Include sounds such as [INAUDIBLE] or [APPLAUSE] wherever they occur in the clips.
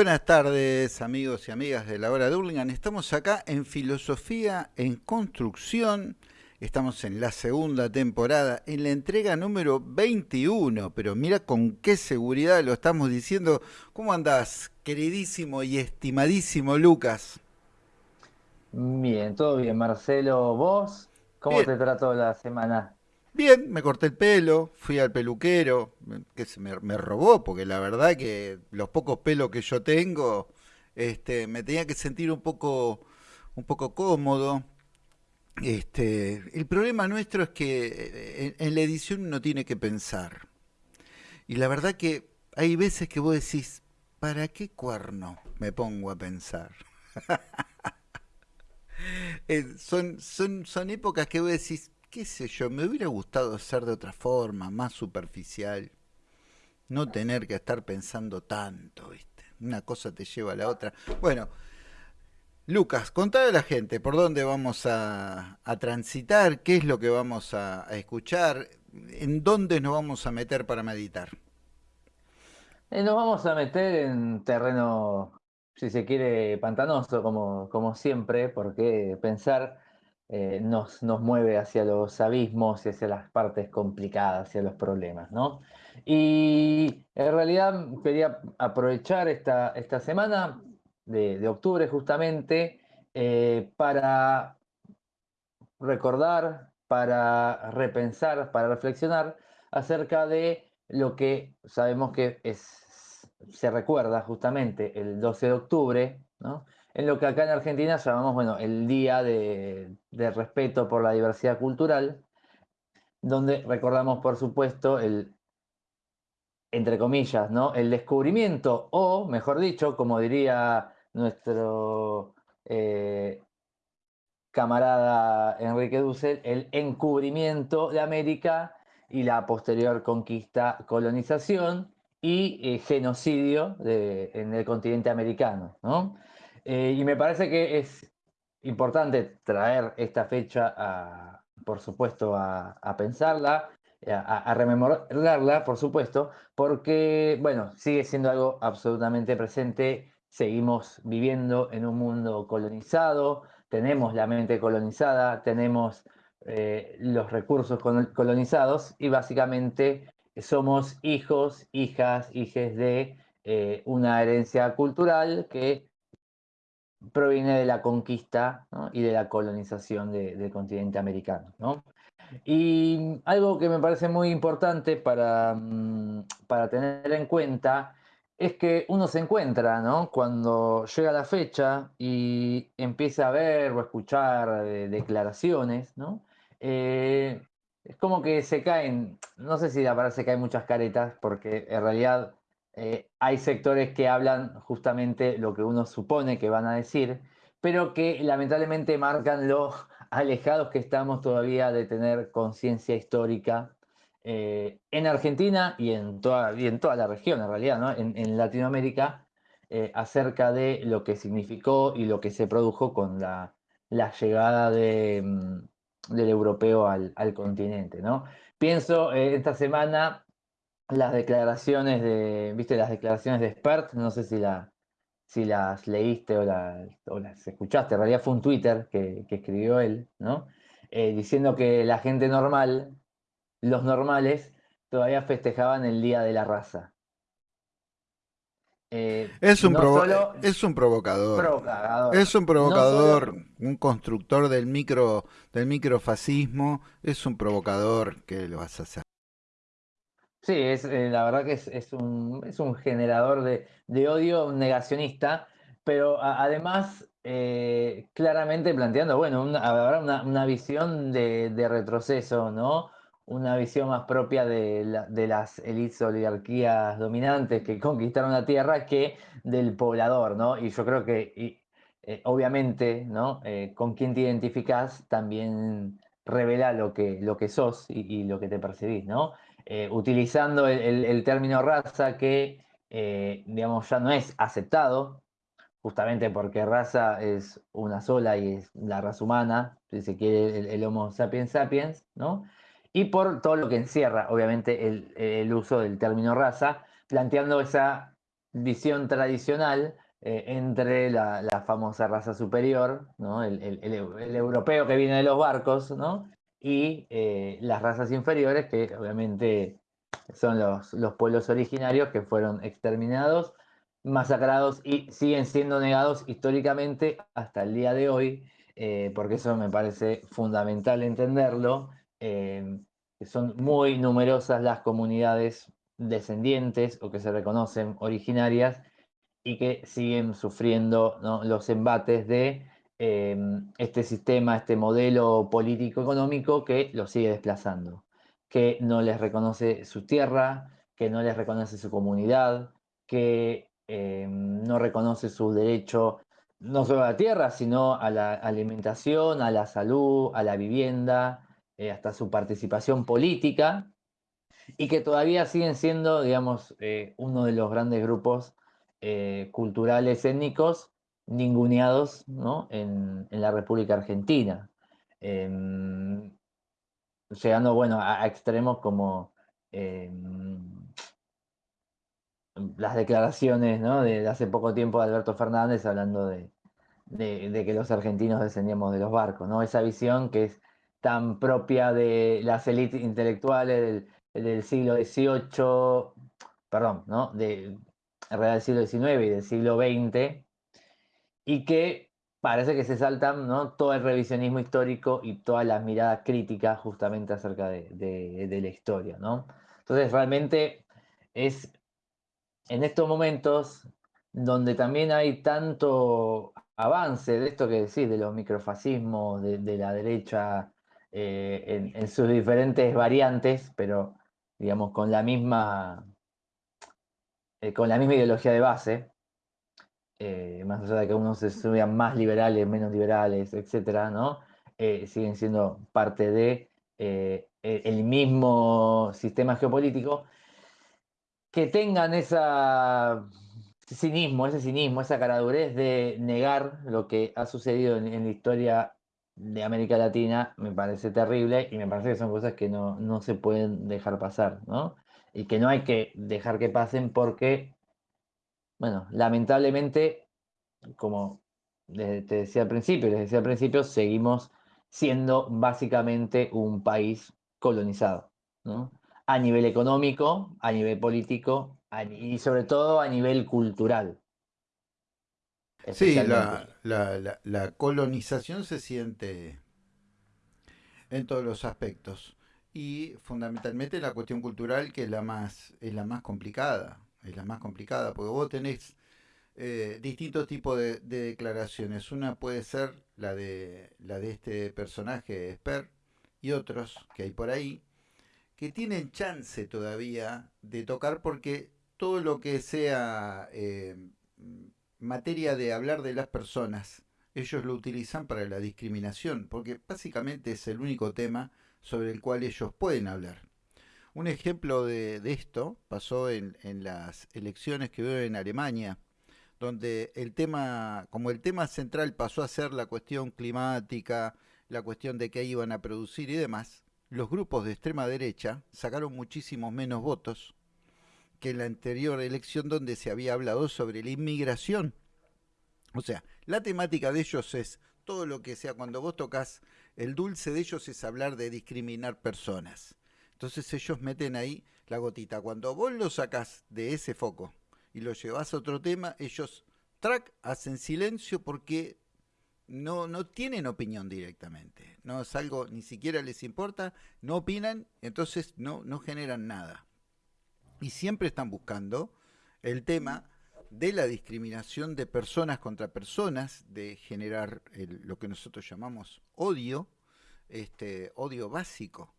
Buenas tardes amigos y amigas de la hora de Hurlingham. Estamos acá en Filosofía en Construcción. Estamos en la segunda temporada, en la entrega número 21. Pero mira con qué seguridad lo estamos diciendo. ¿Cómo andás, queridísimo y estimadísimo Lucas? Bien, todo bien, Marcelo. ¿Vos? ¿Cómo te trató la semana? Bien, me corté el pelo, fui al peluquero, que se me, robó, porque la verdad que los pocos pelos que yo tengo, este, me tenía que sentir un poco, un poco cómodo. Este, el problema nuestro es que eh, en, la edición uno tiene que pensar. Y la verdad que hay veces que vos decís, ¿para qué cuerno me pongo a pensar? [LAUGHS] Eh, son, son, son épocas que vos decís, qué sé yo, me hubiera gustado ser de otra forma, más superficial. No tener que estar pensando tanto, ¿viste? Una cosa te lleva a la otra. Bueno, Lucas, contale a la gente por dónde vamos a, transitar, qué es lo que vamos a, escuchar, en dónde nos vamos a meter para meditar. Eh, nos vamos a meter en terreno, si se quiere, pantanoso, como, como siempre, porque pensar eh, nos, nos, mueve hacia los abismos y hacia las partes complicadas, hacia los problemas, ¿no? Y en realidad quería aprovechar esta, esta semana de, octubre justamente eh, para recordar, para repensar, para reflexionar acerca de lo que sabemos que es, se recuerda justamente el 12 de octubre, ¿no? En lo que acá en Argentina llamamos, bueno, el Día de, Respeto por la Diversidad Cultural, donde recordamos, por supuesto, el, entre comillas, ¿no? El descubrimiento, o, mejor dicho, como diría nuestro eh, camarada Enrique Dussel, el encubrimiento de América y la posterior conquista, colonización y eh, genocidio en el continente americano, ¿no? Eh, y me parece que es importante traer esta fecha, por supuesto, a, pensarla, a, rememorarla, por supuesto, porque, bueno, sigue siendo algo absolutamente presente. Seguimos viviendo en un mundo colonizado, tenemos la mente colonizada, tenemos eh, los recursos colonizados y básicamente somos hijos, hijas, hijes de eh, una herencia cultural que proviene de la conquista y de la colonización del continente americano. Y algo que me parece muy importante para, mm, para tener en cuenta es que uno se encuentra, Cuando llega la fecha y empieza a ver o escuchar declaraciones, eh, es como que se caen, no sé si la se caen muchas caretas, porque en realidad eh, hay sectores que hablan justamente lo que uno supone que van a decir, pero que lamentablemente marcan lo [LAUGHS] alejados que estamos todavía de tener conciencia histórica eh, en Argentina y en, toda, en toda la región, en realidad, en, Latinoamérica, eh, acerca de lo que significó y lo que se produjo con la, llegada mm, del europeo al, continente. ¿no? Pienso esta semana las declaraciones de, viste, las declaraciones de Spert, no sé si, la, si las leíste o, las escuchaste, en realidad fue un Twitter que, escribió él, ¿no? Eh, diciendo que la gente normal, los normales, todavía festejaban el Día de la Raza. Eh, es, un es un provocador. Es un provocador, un constructor del micro del microfascismo, es un provocador que lo vas a hacer. Sí, es, eh, la verdad que es, un, es un generador de, odio, un negacionista, pero además eh, claramente planteando, bueno, una, una, visión de, retroceso, ¿no? Una visión más propia de, las élites oligarquías dominantes que conquistaron la tierra que del poblador, ¿no? Y yo creo que, eh, obviamente, ¿no? con quién te identificas también revela lo que, lo que sos y, y lo que te percibís, ¿no? Eh, utilizando el, término raza que, eh, digamos, ya no es aceptado, justamente porque raza es una sola y es la raza humana, si se quiere el, Homo sapiens sapiens, ¿no? Y por todo lo que encierra, obviamente, el, uso del término raza, planteando esa visión tradicional eh, entre la, famosa raza superior, ¿no? el, europeo que viene de los barcos, ¿no? Y eh, las razas inferiores, que obviamente son los, los pueblos originarios que fueron exterminados, masacrados y siguen siendo negados históricamente hasta el día de hoy, eh, porque eso me parece fundamental entenderlo. son muy numerosas las comunidades descendientes o que se reconocen originarias y que siguen sufriendo los embates de em, este sistema, este modelo político-económico que los sigue desplazando, que no les reconoce su tierra, que no les reconoce su comunidad, que em, no reconoce su derecho no solo a la tierra, sino a la alimentación, a la salud, a la vivienda, eh, hasta su participación política, y que todavía siguen siendo, digamos, eh, uno de los grandes grupos eh, culturales étnicos ninguneados ¿no? en, la República Argentina. Em, llegando, bueno, a, extremos como em, las declaraciones ¿no? de, hace poco tiempo de Alberto Fernández hablando de, de, que los argentinos descendíamos de los barcos, ¿no? Esa visión que es tan propia de las élites intelectuales del, del siglo XVIII, perdón, ¿no? De, en del siglo XIX y del siglo XX, y que parece que se saltan ¿no? todo el revisionismo histórico y todas las miradas críticas justamente acerca de, la historia. ¿no? Entonces realmente es en estos momentos donde también hay tanto avance de esto que decís, de los microfascismos, de, la derecha eh, en, en, sus diferentes variantes, pero digamos con la misma eh, con la misma ideología de base, eh, más allá de que unos se suban más liberales, menos liberales, etcétera, ¿no? Eh, siguen siendo parte de e-, el mismo sistema geopolítico, que tengan esa cinismo, ese cinismo, esa caradurez de negar lo que ha sucedido en, la historia de América Latina, me parece terrible y me parece que son cosas que no, no se pueden dejar pasar, ¿no? y que no hay que dejar que pasen porque, bueno, lamentablemente, como te decía al principio, les decía al principio, seguimos siendo básicamente un país colonizado, ¿no? A nivel económico, a nivel político y sobre todo a nivel cultural. Sí, la, la colonización se siente en todos los aspectos y fundamentalmente la cuestión cultural que es la más es la más complicada es la más complicada porque vos tenés eh, distintos tipos de, declaraciones una puede ser la de la de este personaje Esper y otros que hay por ahí que tienen chance todavía de tocar porque todo lo que sea eh, materia de hablar de las personas ellos lo utilizan para la discriminación porque básicamente es el único tema sobre el cual ellos pueden hablar. Un ejemplo de, esto pasó en, las elecciones que hubo en Alemania, donde el tema, como el tema central pasó a ser la cuestión climática, la cuestión de qué iban a producir y demás, los grupos de extrema derecha sacaron muchísimos menos votos que en la anterior elección donde se había hablado sobre la inmigración. O sea, la temática de ellos es todo lo que sea cuando vos tocas el dulce de ellos es hablar de discriminar personas. Entonces ellos meten ahí la gotita. Cuando vos lo sacás de ese foco y lo llevas a otro tema, ellos track hacen silencio porque no, no tienen opinión directamente. No es algo, ni siquiera les importa, no opinan, entonces no, no generan nada. Y siempre están buscando el tema de la discriminación de personas contra personas, de generar lo que nosotros llamamos odio, este odio básico.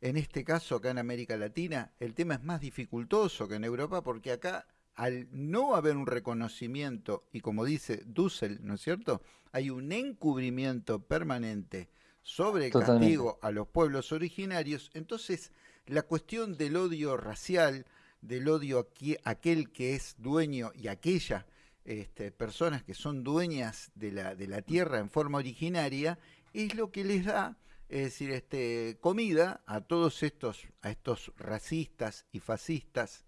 En este caso, acá en América Latina, el tema es más dificultoso que en Europa porque acá, al no haber un reconocimiento, y como dice Dussel, ¿no es cierto? Hay un encubrimiento permanente sobre el castigo a los pueblos originarios, entonces la cuestión del odio racial, del odio a aquel que es dueño y aquella este, personas que son dueñas de la, de la tierra en forma originaria, es lo que les da es decir, este, comida a todos estos, a estos racistas y fascistas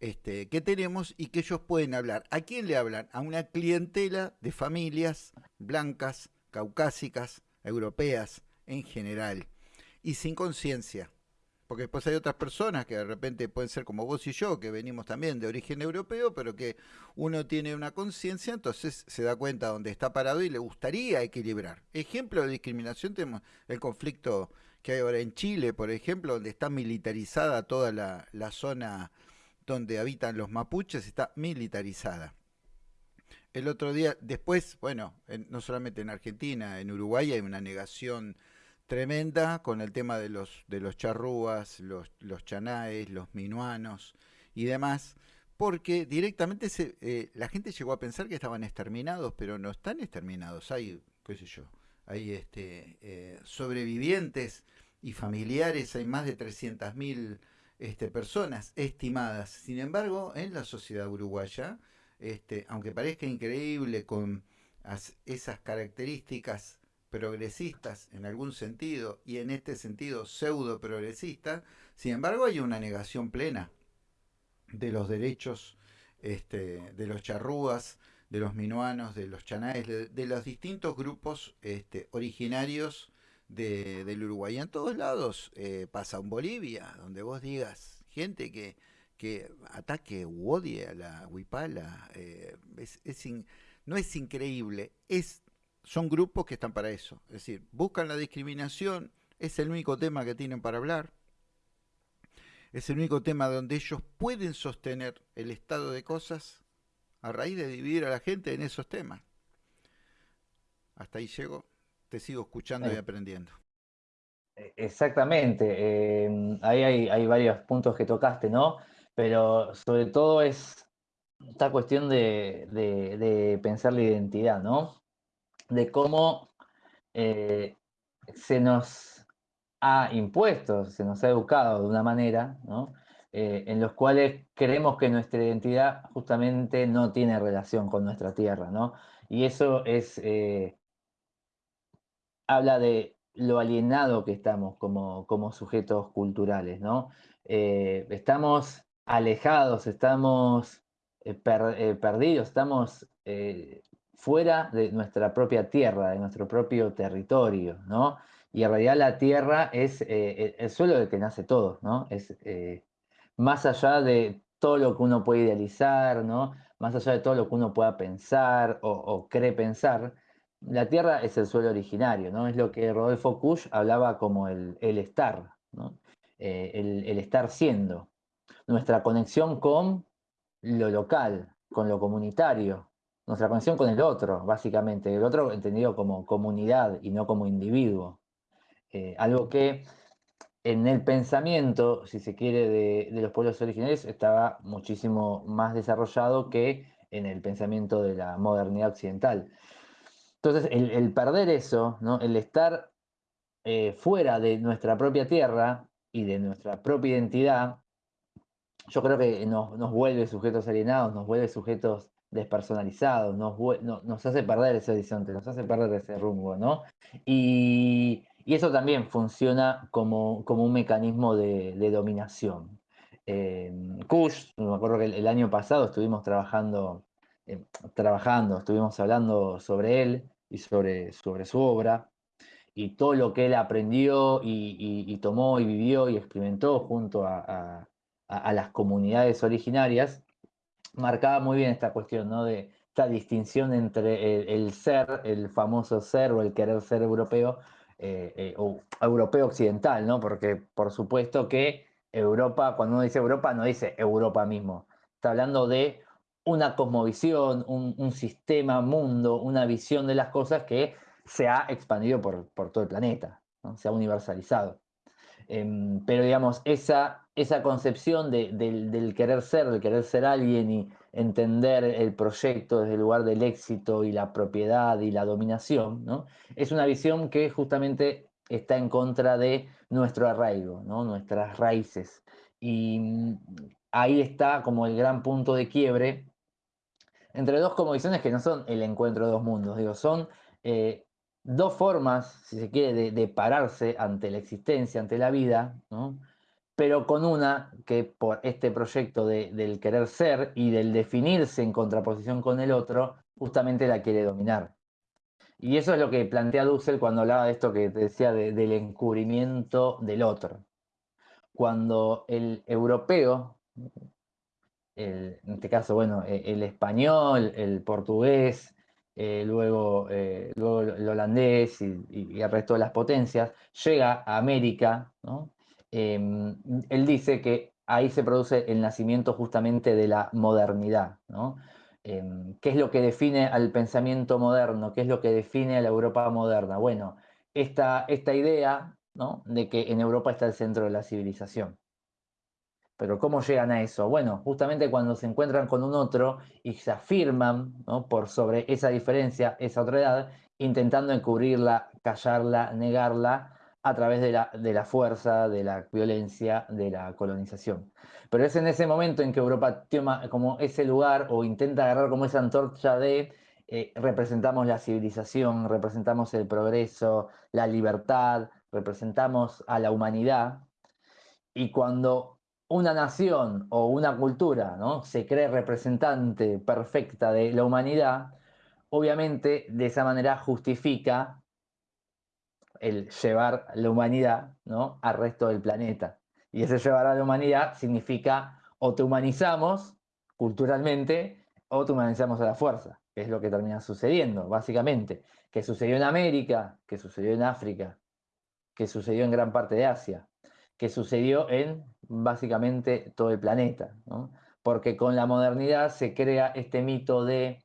este, que tenemos y que ellos pueden hablar. ¿A quién le hablan? A una clientela de familias blancas, caucásicas, europeas en general y sin conciencia. Porque después hay otras personas que de repente pueden ser como vos y yo, que venimos también de origen europeo, pero que uno tiene una conciencia, entonces se da cuenta dónde está parado y le gustaría equilibrar. Ejemplo de discriminación tenemos el conflicto que hay ahora en Chile, por ejemplo, donde está militarizada toda la, la zona donde habitan los mapuches, está militarizada. El otro día, después, bueno, no solamente en Argentina, en Uruguay hay una negación tremenda con el tema de los, de los charrúas, los, los chanaes, los minuanos y demás, porque directamente se, eh, la gente llegó a pensar que estaban exterminados, pero no están exterminados. Hay, qué sé yo, hay este, eh, sobrevivientes y familiares, hay más de 300.000 este, personas estimadas. Sin embargo, en la sociedad uruguaya, este, aunque parezca increíble con esas características progresistas en algún sentido y en este sentido pseudo progresista, sin embargo hay una negación plena de los derechos este, de los charrúas, de los minuanos, de los chanaes, de, los distintos grupos este, originarios del Uruguay. En todos lados eh, pasa en Bolivia, donde vos digas gente que, que ataque u odie a la huipala, eh, es, no es increíble, es son grupos que están para eso. Es decir, buscan la discriminación, es el único tema que tienen para hablar. Es el único tema donde ellos pueden sostener el estado de cosas a raíz de dividir a la gente en esos temas. Hasta ahí llego, te sigo escuchando y eh. aprendiendo. Exactamente, eh, ahí hay, varios puntos que tocaste, ¿no? Pero sobre todo es esta cuestión de, de pensar la identidad, ¿no? De cómo eh, se nos ha impuesto, se nos ha educado de una manera, eh, en los cuales creemos que nuestra identidad justamente no tiene relación con nuestra tierra, ¿no? Y eso es, eh, habla de lo alienado que estamos como, como sujetos culturales, ¿no? estamos alejados, estamos perdidos, estamos fuera de nuestra propia tierra, de nuestro propio territorio, ¿no? Y en realidad la tierra es eh, el suelo del que nace todo, ¿no? Es eh, más allá de todo lo que uno puede idealizar, ¿no? Más allá de todo lo que uno pueda pensar o, cree pensar, la tierra es el suelo originario, ¿no? Es lo que Rodolfo Kusch hablaba como el, estar, ¿no? Eh, el estar siendo. Nuestra conexión con lo local, con lo comunitario, nuestra conexión con el otro, básicamente, el otro entendido como comunidad y no como individuo. Eh, algo que en el pensamiento, si se quiere, de, los pueblos originarios estaba muchísimo más desarrollado que en el pensamiento de la modernidad occidental. Entonces, el, perder eso, ¿no? el estar eh, fuera de nuestra propia tierra y de nuestra propia identidad, yo creo que nos, nos vuelve sujetos alienados, nos vuelve sujetos despersonalizado, nos, nos hace perder ese horizonte, nos hace perder ese rumbo, ¿no? Y, eso también funciona como, como un mecanismo de, dominación. Eh, Kush, me acuerdo que el, año pasado estuvimos trabajando, eh, trabajando, estuvimos hablando sobre él y sobre, sobre su obra, y todo lo que él aprendió y, tomó y vivió y experimentó junto a las comunidades originarias, marcaba muy bien esta cuestión, ¿no? De esta distinción entre el, ser, el famoso ser o el querer ser europeo, eh, eh, o europeo occidental, ¿no? Porque por supuesto que Europa, cuando uno dice Europa, no dice Europa mismo. Está hablando de una cosmovisión, un, sistema, mundo, una visión de las cosas que se ha expandido por, todo el planeta, se ha universalizado. Em, pero digamos, esa esa concepción del, querer ser, del querer ser alguien y entender el proyecto desde el lugar del éxito y la propiedad y la dominación, ¿no? es una visión que justamente está en contra de nuestro arraigo, nuestras raíces. Y mm, ahí está como el gran punto de quiebre entre dos visiones que no son el encuentro de dos mundos, digo, son eh, dos formas, si se quiere, de, de, pararse ante la existencia, ante la vida, ¿no? pero con una que por este proyecto del querer ser y del definirse en contraposición con el otro, justamente la quiere dominar. Y eso es lo que plantea Dussel cuando hablaba de esto que te decía del encubrimiento del otro. Cuando el europeo, en este caso, bueno, e, el, español, el portugués, eh, luego, eh, luego el holandés y, el resto de las potencias, llega a América, em, él dice que ahí se produce el nacimiento justamente de la modernidad. Em, ¿Qué es lo que define al pensamiento moderno? ¿Qué es lo que define a la Europa moderna? Bueno, esta, esta idea de que en Europa está el centro de la civilización. Pero ¿cómo llegan a eso? Bueno, justamente cuando se encuentran con un otro y se afirman por sobre esa diferencia, esa otra edad, intentando encubrirla, callarla, negarla a través de la, de la fuerza, de la violencia, de la colonización. Pero es en ese momento en que Europa toma como ese lugar o intenta agarrar como esa antorcha de eh, representamos la civilización, representamos el progreso, la libertad, representamos a la humanidad. Y cuando una nación o una cultura ¿no? se cree representante perfecta de la humanidad, obviamente de esa manera justifica el llevar la humanidad ¿no? al resto del planeta. Y ese llevar a la humanidad significa o te humanizamos culturalmente o te humanizamos a la fuerza, que es lo que termina sucediendo, básicamente. Que sucedió en América, que sucedió en África, que sucedió en gran parte de Asia que sucedió en básicamente todo el planeta, porque con la modernidad se crea este mito de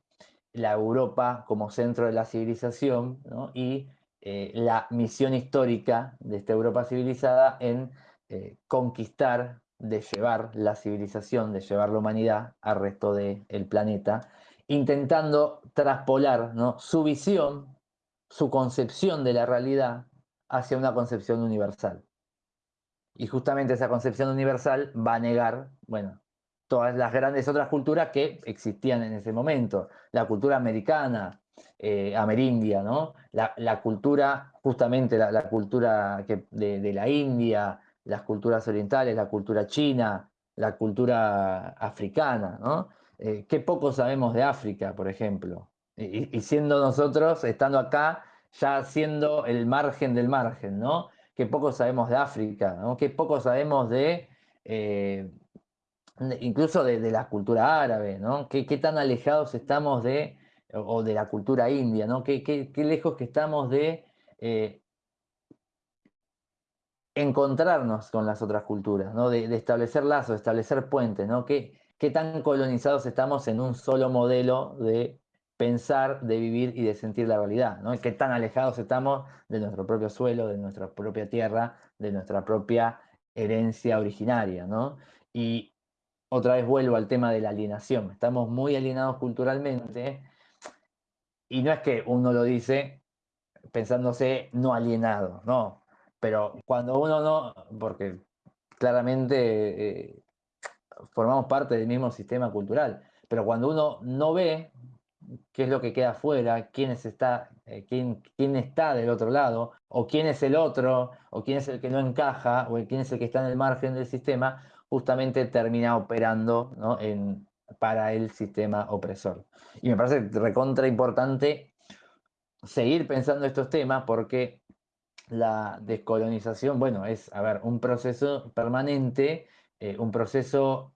la Europa como centro de la civilización y eh, la misión histórica de esta Europa civilizada en eh, conquistar, de llevar la civilización, de llevar la humanidad al resto del planeta, intentando traspolar su visión, su concepción de la realidad hacia una concepción universal. Y justamente esa concepción universal va a negar, bueno, todas las grandes otras culturas que existían en ese momento. La cultura americana, eh, amerindia, ¿no? La, cultura, justamente la, cultura de, la India, las culturas orientales, la cultura china, la cultura africana, ¿no? Eh, qué poco sabemos de África, por ejemplo. Y, y, siendo nosotros, estando acá, ya siendo el margen del margen, ¿no? Qué poco sabemos de África, ¿no? qué poco sabemos de, eh, incluso de, la cultura árabe, ¿no? ¿Qué, tan alejados estamos de, o de la cultura india, ¿no? qué, qué, lejos que estamos de eh, encontrarnos con las otras culturas, ¿no? de, establecer lazos, de establecer puentes, ¿no? ¿Qué, qué tan colonizados estamos en un solo modelo de pensar, de vivir y de sentir la realidad, ¿no? Qué tan alejados estamos de nuestro propio suelo, de nuestra propia tierra, de nuestra propia herencia originaria, ¿no? Y otra vez vuelvo al tema de la alienación. Estamos muy alienados culturalmente y no es que uno lo dice pensándose no alienado, no. Pero cuando uno no, porque claramente eh, formamos parte del mismo sistema cultural, pero cuando uno no ve qué es lo que queda afuera, quién, está, eh, quién, quién, está del otro lado, o quién es el otro, o quién es el que no encaja, o quién es el que está en el margen del sistema, justamente termina operando en, para el sistema opresor. Y me parece recontra importante seguir pensando estos temas porque la descolonización, bueno, es, a ver, un proceso permanente, eh, un proceso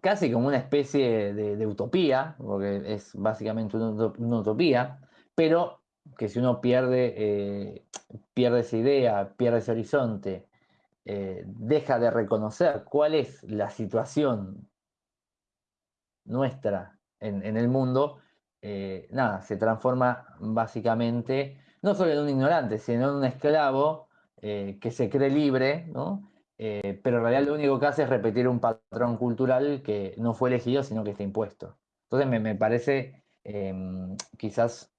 casi como una especie de, utopía, porque es básicamente una, utopía, pero que si uno pierde, eh, pierde esa idea, pierde ese horizonte, eh, deja de reconocer cuál es la situación nuestra en, el mundo, eh, nada, se transforma básicamente no solo en un ignorante, sino en un esclavo que se cree libre, ¿no? Eh, pero en realidad lo único que hace es repetir un patrón cultural que no fue elegido, sino que está impuesto. Entonces me, parece, em, quizás,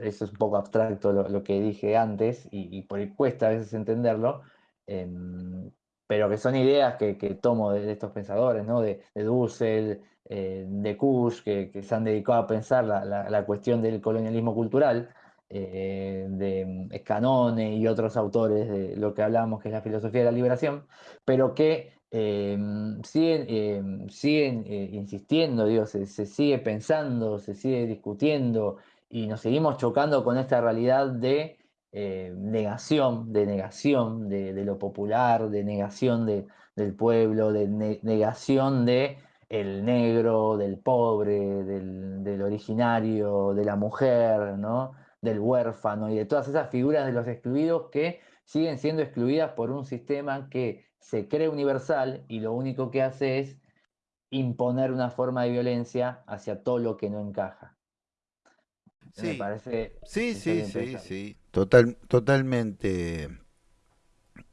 eso es un poco abstracto lo, que dije antes, y, por ahí cuesta a veces entenderlo, em, pero que son ideas que, tomo de, estos pensadores, ¿no? de, de Dussel, eh, de Kush, que, se han dedicado a pensar la, la, cuestión del colonialismo cultural, eh, de Canone y otros autores de lo que hablamos, que es la filosofía de la liberación, pero que em, siguen, em, siguen eh, insistiendo, digo, se, sigue pensando, se sigue discutiendo y nos seguimos chocando con esta realidad de eh, negación, de negación de, lo popular, de negación del pueblo, de negación de el negro, del pobre, del, originario, de la mujer, ¿no? Del huérfano y de todas esas figuras de los excluidos que siguen siendo excluidas por un sistema que se cree universal y lo único que hace es imponer una forma de violencia hacia todo lo que no encaja. Sí, Me parece sí, sí, sí, sí, Total, totalmente,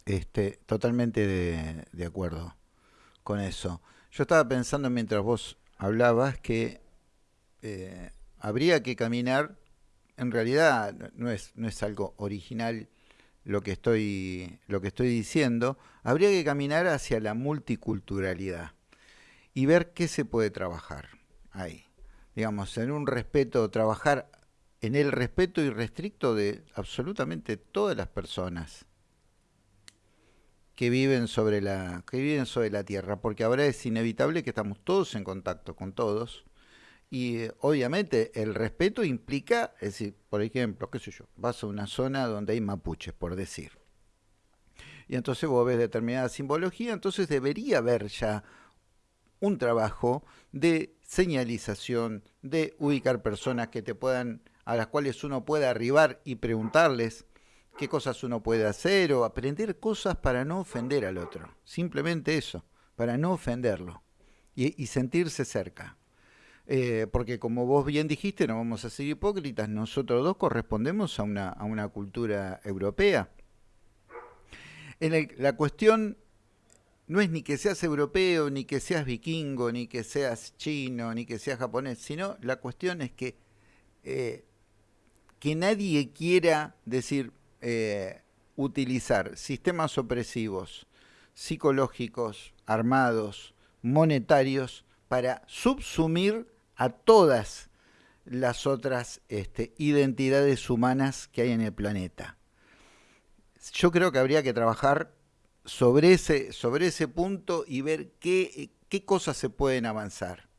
este, totalmente de, de acuerdo con eso. Yo estaba pensando mientras vos hablabas que eh, habría que caminar, en realidad no es, no es algo original lo que, estoy, lo que estoy diciendo, habría que caminar hacia la multiculturalidad y ver qué se puede trabajar ahí. Digamos, en un respeto, trabajar en el respeto irrestricto de absolutamente todas las personas que viven sobre la que viven sobre la tierra, porque ahora es inevitable que estamos todos en contacto con todos y obviamente el respeto implica, es decir, por ejemplo, qué sé yo, vas a una zona donde hay mapuches, por decir. Y entonces vos ves determinada simbología, entonces debería haber ya un trabajo de señalización, de ubicar personas que te puedan a las cuales uno pueda arribar y preguntarles qué cosas uno puede hacer o aprender cosas para no ofender al otro. Simplemente eso, para no ofenderlo y, sentirse cerca. Eh, porque como vos bien dijiste, no vamos a ser hipócritas, nosotros dos correspondemos a una, a una cultura europea. La cuestión no es ni que seas europeo, ni que seas vikingo, ni que seas chino, ni que seas japonés, sino la cuestión es que, eh, que nadie quiera decir, eh, utilizar sistemas opresivos, psicológicos, armados, monetarios, para subsumir a todas las otras este, identidades humanas que hay en el planeta. Yo creo que habría que trabajar sobre ese, sobre ese punto y ver qué, qué cosas se pueden avanzar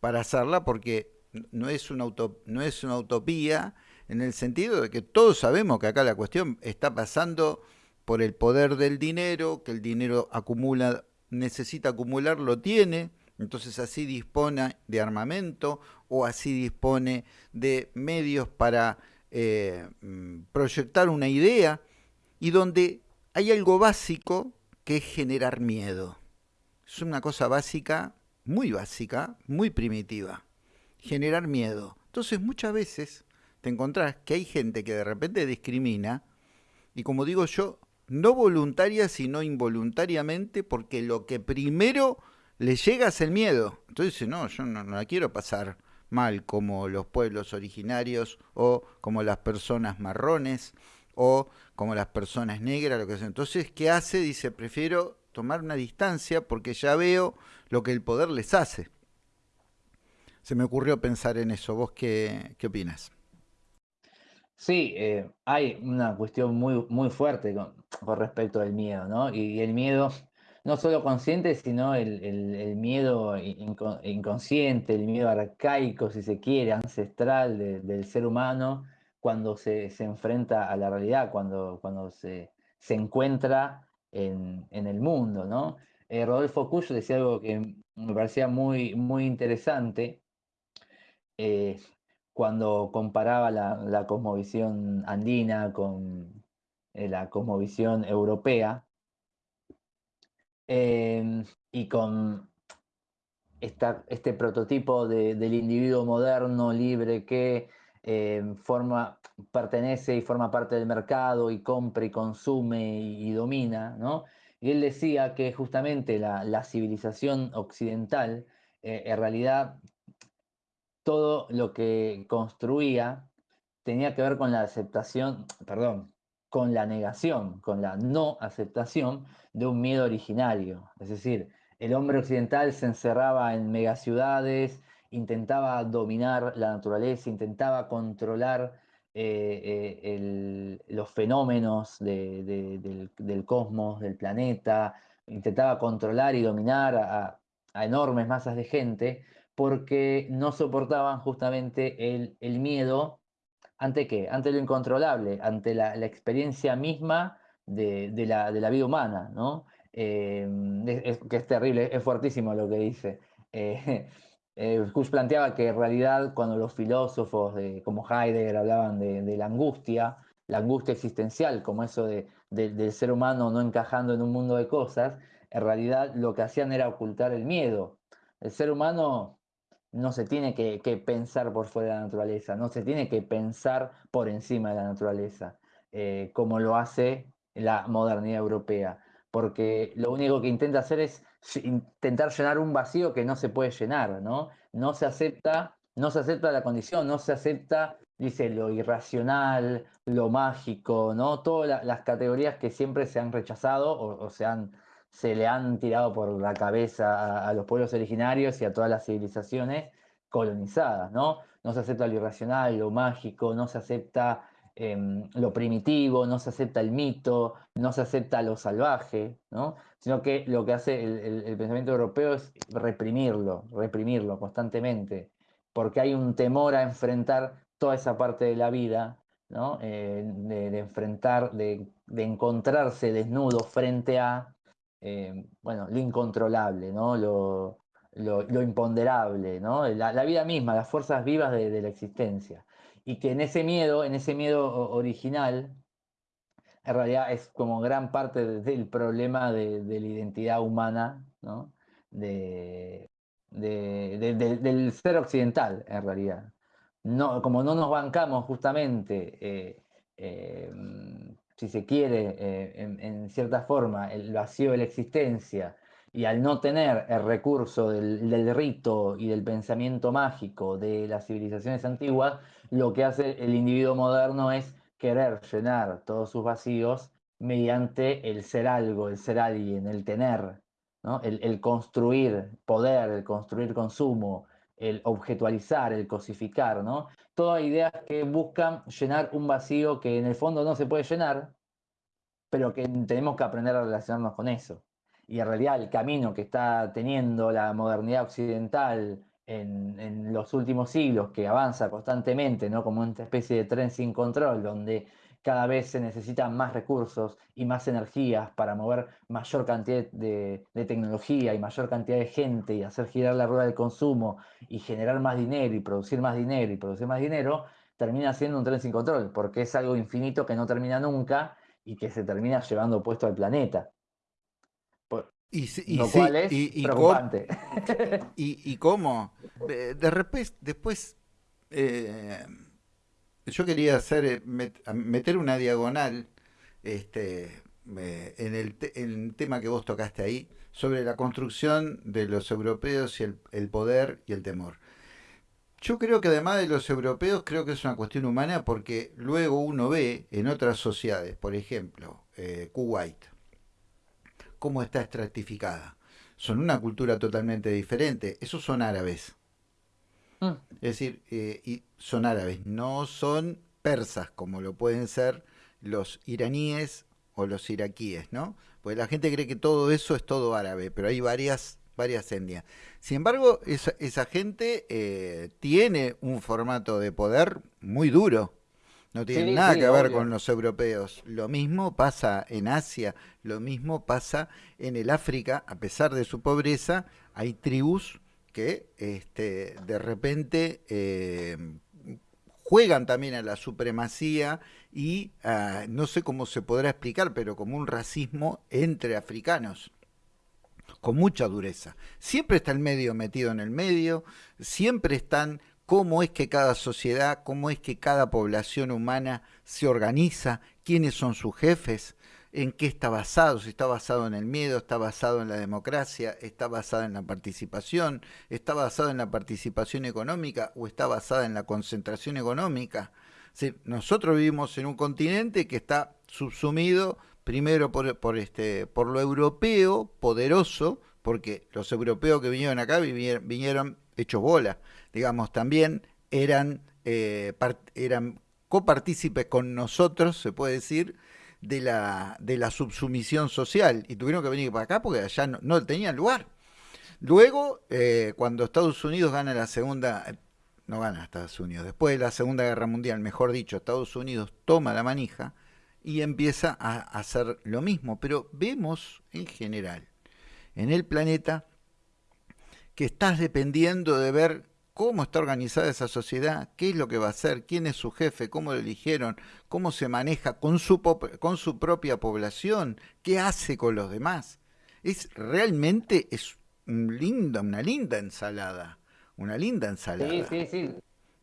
para hacerla, porque no es una, no es una utopía, en el sentido de que todos sabemos que acá la cuestión está pasando por el poder del dinero, que el dinero acumula, necesita acumular, lo tiene, entonces así dispone de armamento o así dispone de medios para eh, mm, proyectar una idea y donde hay algo básico que es generar miedo. Es una cosa básica, muy básica, muy primitiva. Generar miedo. Entonces muchas veces te encontrás que hay gente que de repente discrimina, y como digo yo, no voluntaria, sino involuntariamente, porque lo que primero le llega es el miedo. Entonces dice, no, yo no, la quiero pasar mal como los pueblos originarios o como las personas marrones o como las personas negras, lo que sea. Entonces, ¿qué hace? Dice, prefiero tomar una distancia porque ya veo lo que el poder les hace. Se me ocurrió pensar en eso. ¿Vos qué, qué opinas? Sí, eh, hay una cuestión muy, muy fuerte con, respecto al miedo, ¿no? Y, el miedo, no solo consciente, sino el, miedo inconsciente, el miedo arcaico, si se quiere, ancestral del ser humano, cuando se, enfrenta a la realidad, cuando, cuando se, encuentra en, el mundo, ¿no? Eh, Rodolfo Cuyo decía algo que me parecía muy, muy interesante. Eh, cuando comparaba la, cosmovisión andina con eh, la cosmovisión europea em, y con este prototipo del individuo moderno, libre, que em, forma, pertenece y forma parte del mercado y compra y consume y, domina, ¿no? Y él decía que justamente la, civilización occidental eh, en realidad todo lo que construía tenía que ver con la aceptación, perdón, con la negación, con la no aceptación de un miedo originario. Es decir, el hombre occidental se encerraba en megaciudades, intentaba dominar la naturaleza, intentaba controlar los fenómenos del, cosmos, del planeta, intentaba controlar y dominar a, enormes masas de gente porque no soportaban justamente el, miedo ante qué, ante lo incontrolable, ante la, experiencia misma de, la, vida humana, ¿no? Eh, que es terrible, es fuertísimo lo que dice. Eh, [LAUGHS] eh planteaba que en realidad cuando los filósofos como Heidegger hablaban de, la angustia, la angustia existencial, como eso de, del ser humano no encajando en un mundo de cosas, en realidad lo que hacían era ocultar el miedo. El ser humano no se tiene que, pensar por fuera de la naturaleza, no se tiene que pensar por encima de la naturaleza, eh, como lo hace la modernidad europea, porque lo único que intenta hacer es intentar llenar un vacío que no se puede llenar, ¿no? No se acepta, no se acepta la condición, no se acepta, dice, lo irracional, lo mágico, ¿no? Todas las categorías que siempre se han rechazado o se han se le han tirado por la cabeza a, los pueblos originarios y a todas las civilizaciones colonizadas, ¿no? No se acepta lo irracional, lo mágico, no se acepta em, lo primitivo, no se acepta el mito, no se acepta lo salvaje, ¿no? Sino que lo que hace el, pensamiento europeo es reprimirlo, reprimirlo constantemente, porque hay un temor a enfrentar toda esa parte de la vida, ¿no? Eh, de, enfrentar, de encontrarse desnudo frente a eh, bueno, lo incontrolable, ¿no? Lo, lo, imponderable, ¿no? La, vida misma, las fuerzas vivas de, la existencia. Y que en ese miedo, en ese miedo original, en realidad es como gran parte del problema de, la identidad humana, ¿no? De, del ser occidental, en realidad. No, como no nos bancamos justamente eh, eh, si se quiere, eh, en, cierta forma, el vacío de la existencia, y al no tener el recurso del, rito y del pensamiento mágico de las civilizaciones antiguas, lo que hace el individuo moderno es querer llenar todos sus vacíos mediante el ser algo, el ser alguien, el tener, ¿no? el, el construir poder, el construir consumo, el objetualizar, el cosificar, ¿no? Todas ideas que buscan llenar un vacío que en el fondo no se puede llenar, pero que tenemos que aprender a relacionarnos con eso. Y en realidad el camino que está teniendo la modernidad occidental en, los últimos siglos, que avanza constantemente, ¿no? como una especie de tren sin control, donde cada vez se necesitan más recursos y más energías para mover mayor cantidad de, tecnología y mayor cantidad de gente y hacer girar la rueda del consumo y generar más dinero y producir más dinero y producir más dinero, termina siendo un tren sin control, porque es algo infinito que no termina nunca y que se termina llevando puesto al planeta. y, lo cual es preocupante. [LAUGHS] y, cómo? De repente, después... Eh, yo quería hacer eh, meter una diagonal este, en, el tema que vos tocaste ahí, sobre la construcción de los europeos y el, poder y el temor. Yo creo que además de los europeos, creo que es una cuestión humana porque luego uno ve en otras sociedades, por ejemplo, eh, Kuwait, cómo está estratificada. Son una cultura totalmente diferente. Esos son árabes. Mm. Es decir, eh, y son árabes, no son persas como lo pueden ser los iraníes o los iraquíes, ¿no? Pues la gente cree que todo eso es todo árabe, pero hay varias, varias etnias. Sin embargo, esa, gente eh, tiene un formato de poder muy duro. No tiene nada que ver con los europeos. Lo mismo pasa en Asia, lo mismo pasa en el África, a pesar de su pobreza, hay tribus que este, de repente eh, juegan también a la supremacía y ah, no sé cómo se podrá explicar, pero como un racismo entre africanos con mucha dureza. Siempre está el medio metido en el medio, siempre están cómo es que cada sociedad, cómo es que cada población humana se organiza, quiénes son sus jefes, en qué está basado, si está basado en el miedo, está basado en la democracia, está basado en la participación, está basado en la participación económica o está basada en la concentración económica. nosotros vivimos en un continente que está subsumido primero por, por, este, por lo europeo poderoso, porque los europeos que vinieron acá vinieron, hechos bola, digamos, también eran, eh, eran copartícipes con nosotros, se puede decir, de la, de la subsumisión social y tuvieron que venir para acá porque allá no, tenían lugar. Luego, eh, cuando Estados Unidos gana la segunda, no gana Estados Unidos, después de la Segunda Guerra Mundial, mejor dicho, Estados Unidos toma la manija y empieza a hacer lo mismo. Pero vemos en general en el planeta que estás dependiendo de ver cómo está organizada esa sociedad, qué es lo que va a hacer, quién es su jefe, cómo lo eligieron, cómo se maneja con su, con su propia población, qué hace con los demás. Es realmente es una linda ensalada, una linda ensalada. Sí, sí, sí,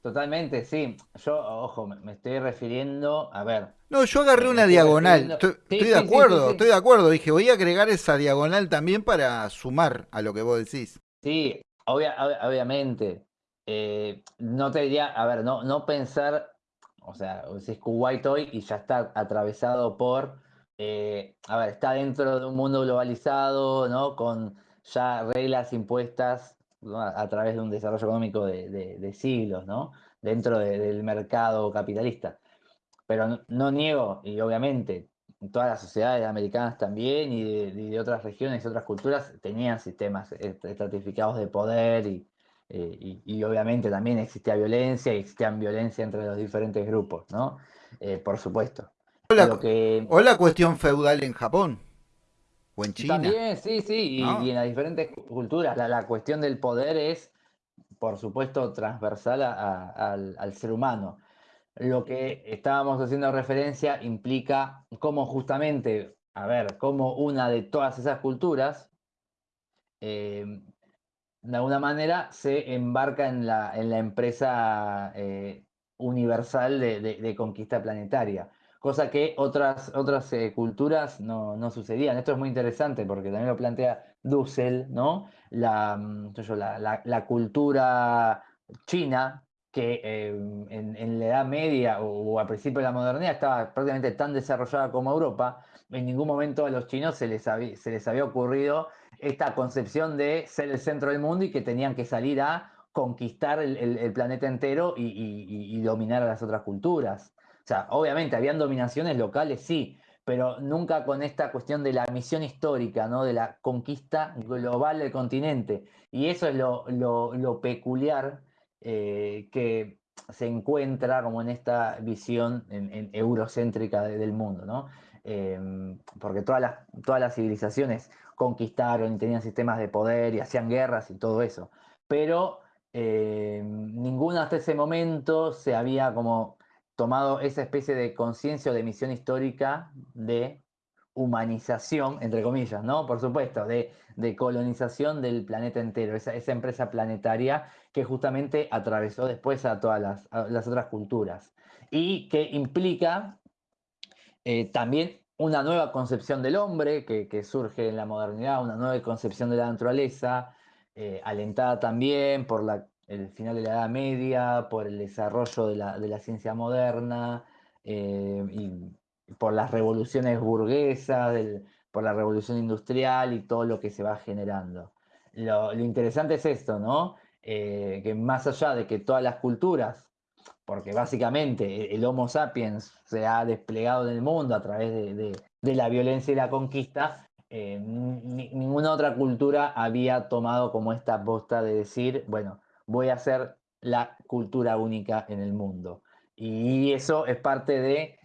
totalmente, sí. Yo, ojo, me estoy refiriendo, a ver. No, yo agarré una diagonal, estoy, de acuerdo, estoy de acuerdo, dije, voy a agregar esa diagonal también para sumar a lo que vos decís. Sí, obviamente, eh, no te diría, a ver, no, no pensar, o sea, es Kuwait hoy y ya está atravesado por, eh, a ver, está dentro de un mundo globalizado, ¿no? Con ya reglas impuestas a, través de un desarrollo económico de, siglos, ¿no? Dentro del mercado capitalista. Pero no, niego, y obviamente todas las sociedades americanas también y de, y de otras regiones y otras culturas tenían sistemas estratificados de poder y, eh, y, obviamente también existía violencia y existían violencia entre los diferentes grupos, ¿no? Eh, por supuesto. O la, cuestión feudal en Japón o en China. También, sí, sí, y, en las diferentes culturas. La, cuestión del poder es, por supuesto, transversal al, al, ser humano. Lo que estábamos haciendo referencia implica cómo justamente, a ver, cómo una de todas esas culturas eh, de alguna manera se embarca en la, en la empresa eh, universal de, conquista planetaria, cosa que otras, otras eh, culturas no, no, sucedían. Esto es muy interesante porque también lo plantea Dussel, ¿no? La, mm, la, la, cultura china, que eh, en, la Edad Media o, al principio de la modernidad estaba prácticamente tan desarrollada como Europa, en ningún momento a los chinos se les, se les había ocurrido esta concepción de ser el centro del mundo y que tenían que salir a conquistar el, planeta entero y, dominar a las otras culturas. O sea, obviamente habían dominaciones locales, sí, pero nunca con esta cuestión de la misión histórica, ¿no? de la conquista global del continente. Y eso es lo, peculiar eh, que se encuentra como en esta visión eurocéntrica del mundo, ¿no? Em, porque todas las, todas las civilizaciones conquistaron y tenían sistemas de poder y hacían guerras y todo eso. Pero eh, ninguno hasta ese momento se había como tomado esa especie de conciencia o de misión histórica de humanización, entre comillas, ¿no? Por supuesto, de, colonización del planeta entero, esa, empresa planetaria que justamente atravesó después a todas las, otras culturas y que implica eh, también una nueva concepción del hombre que, surge en la modernidad, una nueva concepción de la naturaleza, eh, alentada también por el final de la Edad Media, por el desarrollo de la, ciencia moderna eh, y por las revoluciones burguesas, por la revolución industrial y todo lo que se va generando. Lo, interesante es esto, ¿no? Eh, que más allá de que todas las culturas porque básicamente el Homo sapiens se ha desplegado en el mundo a través de, la violencia y la conquista, eh, ninguna otra cultura había tomado como esta posta de decir, bueno, voy a ser la cultura única en el mundo. Y eso es parte de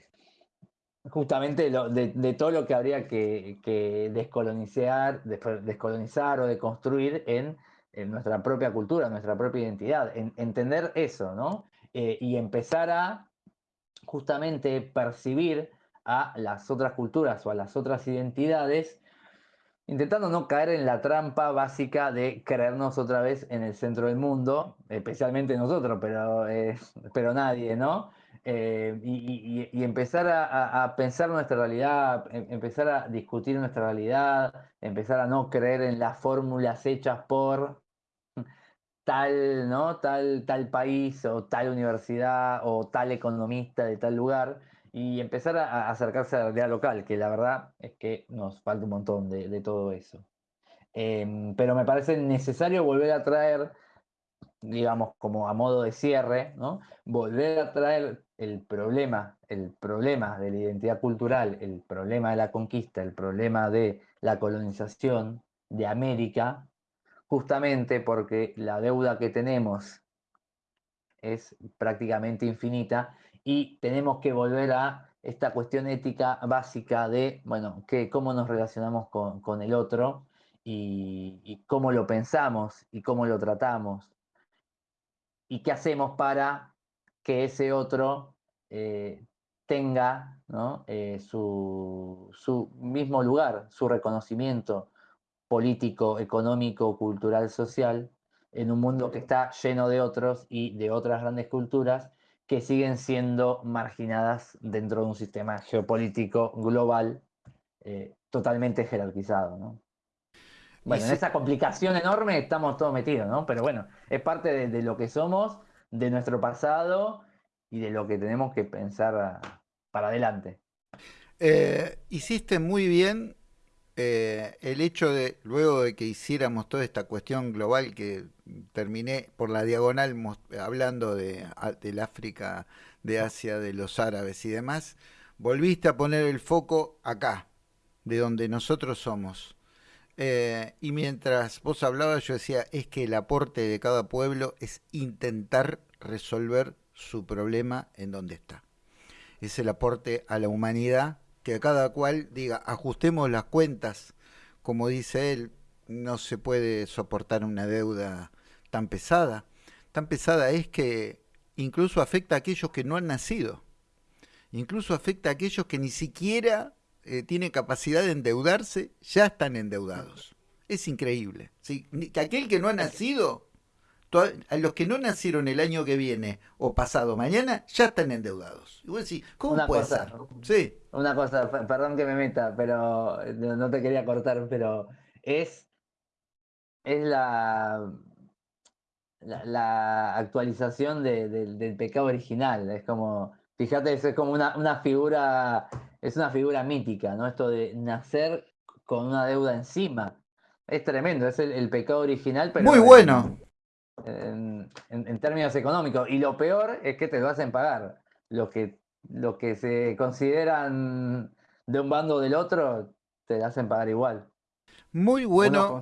justamente de, todo lo que habría que, descolonizar, descolonizar o deconstruir en, en nuestra propia cultura, nuestra propia identidad. entender eso, ¿no? Eh, y empezar a justamente percibir a las otras culturas o a las otras identidades, intentando no caer en la trampa básica de creernos otra vez en el centro del mundo, especialmente nosotros, pero, eh, pero nadie, ¿no? Eh, y, empezar a, pensar nuestra realidad, em, empezar a discutir nuestra realidad, empezar a no creer en las fórmulas hechas por tal, ¿no? Tal, tal país o tal universidad o tal economista de tal lugar y empezar a, acercarse a la realidad local, que la verdad es que nos falta un montón de, todo eso. Em, pero me parece necesario volver a traer, digamos, como a modo de cierre, ¿no? Volver a traer el problema, el problema de la identidad cultural, el problema de la conquista, el problema de la colonización de América, justamente porque la deuda que tenemos es prácticamente infinita y tenemos que volver a esta cuestión ética básica de, bueno, que, cómo nos relacionamos con, el otro y, cómo lo pensamos y cómo lo tratamos. Y qué hacemos para que ese otro eh, tenga eh, su, su, mismo lugar, su reconocimiento político, económico, cultural, social, en un mundo que está lleno de otros y de otras grandes culturas que siguen siendo marginadas dentro de un sistema geopolítico global eh, totalmente jerarquizado. ¿no? Bueno, en esa complicación enorme estamos todos metidos, ¿no? Pero bueno, es parte de, lo que somos, de nuestro pasado y de lo que tenemos que pensar para adelante. Eh, hiciste muy bien eh, el hecho de, luego de que hiciéramos toda esta cuestión global que terminé por la diagonal hablando de, del África, de Asia, de los árabes y demás, volviste a poner el foco acá, de donde nosotros somos. Eh, y mientras vos hablabas, yo decía, es que el aporte de cada pueblo es intentar resolver su problema en donde está. Es el aporte a la humanidad que cada cual diga, ajustemos las cuentas, como dice él, no se puede soportar una deuda tan pesada. Tan pesada es que incluso afecta a aquellos que no han nacido. Incluso afecta a aquellos que ni siquiera eh, tienen capacidad de endeudarse, ya están endeudados. Es increíble. ¿sí? Que aquel que no ha nacido a los que no nacieron el año que viene o pasado mañana ya están endeudados. Y vos decís, ¿cómo una puede cosa, ser? Sí. Una cosa, perdón que me meta, pero no te quería cortar, pero es, es la, la, actualización del pecado original. Es como, fíjate, es como una, una figura, es una figura mítica, ¿no? Esto de nacer con una deuda encima. Es tremendo, es el, pecado original, pero. Muy bueno en, términos económicos. Y lo peor es que te lo hacen pagar. Lo que, lo que se consideran de un bando o del otro, te lo hacen pagar igual. Muy bueno,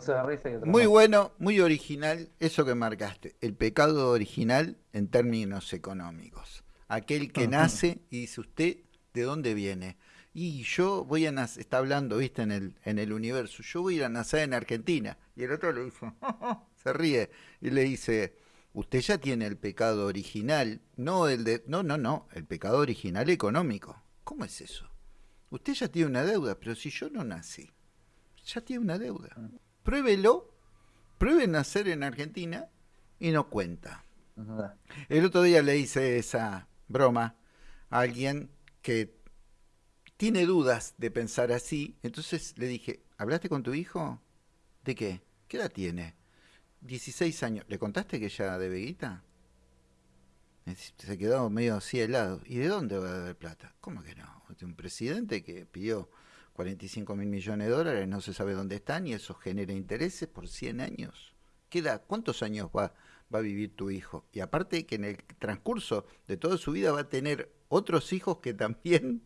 muy bueno, muy original eso que marcaste. El pecado original en términos económicos. Aquel que nace y dice usted, ¿de dónde viene? Y yo voy a nacer, está hablando, viste, en el, en el universo, yo voy a ir a nacer en Argentina. Y el otro le dice, [LAUGHS] se ríe y le dice, usted ya tiene el pecado original, no el de, no, no, no, el pecado original económico. ¿Cómo es eso? Usted ya tiene una deuda, pero si yo no nací, ya tiene una deuda. Pruébelo, pruebe nacer en Argentina y no cuenta. El otro día le hice esa broma a alguien que tiene dudas de pensar así, entonces le dije, ¿hablaste con tu hijo? ¿De qué? ¿Qué edad tiene? 16 años. ¿Le contaste que ella debe guita? Se quedó medio así helado. ¿Y de dónde va a dar plata? ¿Cómo que no? Un presidente que pidió 45 mil millones de dólares, no se sabe dónde están y eso genera intereses por 100 años. Queda, ¿Cuántos años va, va a vivir tu hijo? Y aparte que en el transcurso de toda su vida va a tener otros hijos que también,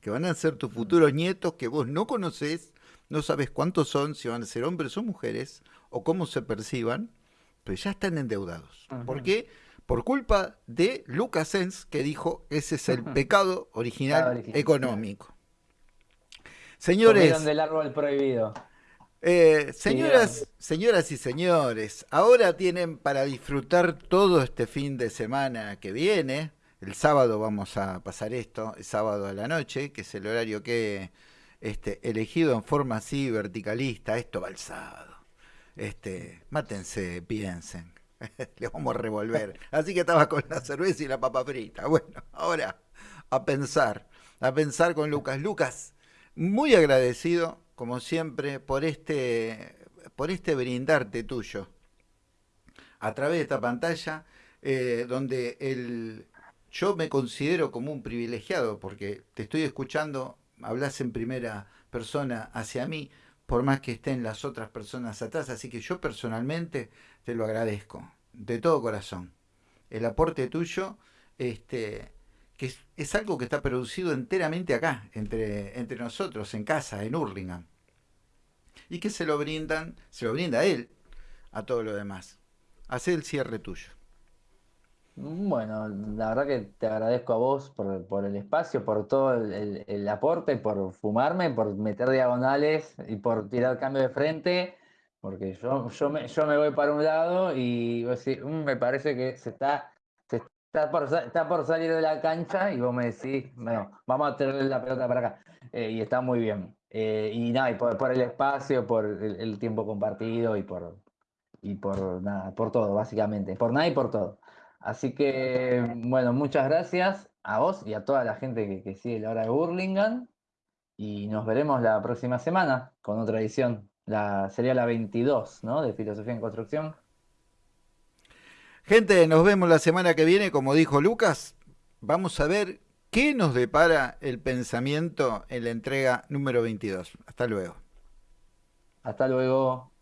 que van a ser tus futuros nietos que vos no conoces, no sabes cuántos son, si van a ser hombres o mujeres, o cómo se perciban, pero ya están endeudados. ¿Por qué? Por culpa de Lucas Sens, que dijo, ese es el pecado original, económico. Señores... del árbol prohibido. Eh, señoras, señoras y señores, ahora tienen para disfrutar todo este fin de semana que viene. El sábado vamos a pasar esto, el sábado a la noche, que es el horario que este, elegido en forma así verticalista. Esto va el sábado este, mátense, piensen. [LAUGHS] Les vamos a revolver. Así que estaba con la cerveza y la papa frita. Bueno, ahora a pensar, a pensar con Lucas. Lucas, muy agradecido, como siempre, por este, por este brindarte tuyo a través de esta pantalla, eh, donde el, yo me considero como un privilegiado, porque te estoy escuchando, hablas en primera persona hacia mí, por más que estén las otras personas atrás. Así que yo personalmente te lo agradezco, de todo corazón. El aporte tuyo, este, que es, algo que está producido enteramente acá, entre, entre nosotros, en casa, en Hurlingham. Y que se lo brindan, se lo brinda a él, a todo lo demás. Hace el cierre tuyo. Bueno, la verdad que te agradezco a vos por, el espacio, por todo el, aporte, por fumarme, por meter diagonales y por tirar cambio de frente, porque yo, yo, me, yo me voy para un lado y mm, me parece que se está por, está por, salir de la cancha y vos me decís, bueno, vamos a tener la pelota para acá. Eh, y está muy bien. Eh, y nada, y por, el espacio, por el, tiempo compartido y por, y por nada, por todo, básicamente. Por nada y por todo. Así que, bueno, muchas gracias a vos y a toda la gente que, sigue la hora de Burlingame. Y nos veremos la próxima semana con otra edición. La, sería la 22, ¿no? De Filosofía en Construcción. Gente, nos vemos la semana que viene, como dijo Lucas. Vamos a ver qué nos depara el pensamiento en la entrega número 22. Hasta luego. Hasta luego.